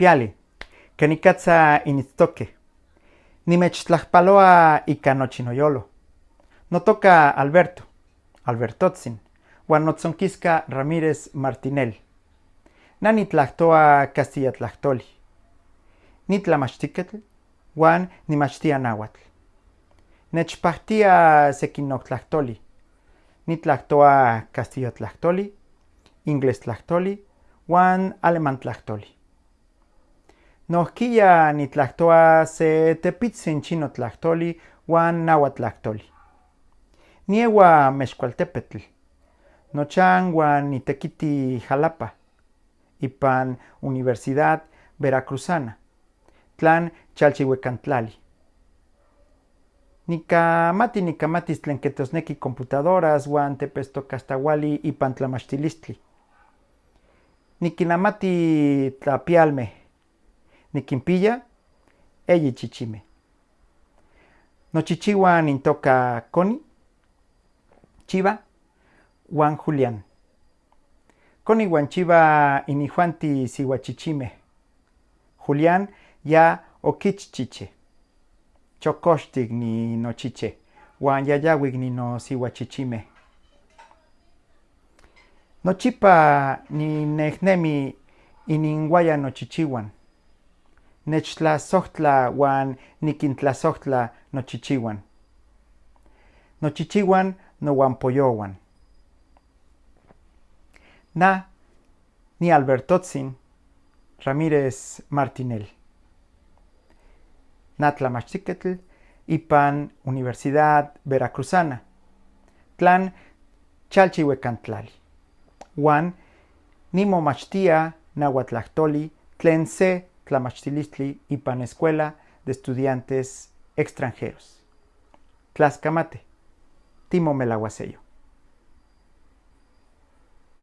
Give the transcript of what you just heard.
Piali, kenikatza initztoque. Nimechtlajpaloa ika nochinoyolo. No toca Alberto, Albertotzin, Juan Notzonquisca Ramírez Martinel. Nani tlactoa Castilla tlachtoli. Ni tlamachtiketl, Juan nimachtia nahuatl. Nechpahtia sequinoc tlachtoli. Ni tlactoa Castillo tlachtoli, Inglés tlachtoli, Juan Alemán tlachtoli. Nohquilla ni tlactoa se tepitzin chino tlachtoli, Juan nahuatl tlachtoli. Niewa mexcualtepetl. Nochan Juan Itequiti Jalapa. Ipan Universidad Veracruzana. Tlan Chalchihuecantlali. Nikamati nikamatis tlen ketosneki computadoras Juan tepestocastahuali ipan tlamachtilistli. Nikinamati tlapialme. Nikimpilla eyi chichime. Nochichihuan intoca Connie, Chiva, Juan Julián. Connie Juan Chiva inijuanti sihuachichime. Julián ya okichchiche. Chokoxtik ni nochiche. Juan yayawik ni no sihuachichime. Nochipa ni nehnemi ininguaya nochichihuan. Nechtlasohtla Juan nikintlasohtla nochichihuan. Nochichihuan nohuampoyohuan. Na ni Albertotzin Ramírez Martinel. Na tlamachtiketl ipan Universidad Veracruzana. Tlan Chalchihuecantlali. Juan nimomachtia nahuatlachtoli tlen se tlamachtilistli ipan Escuela de Estudiantes Extranjeros. Tlascamate. Timo Melaguasello.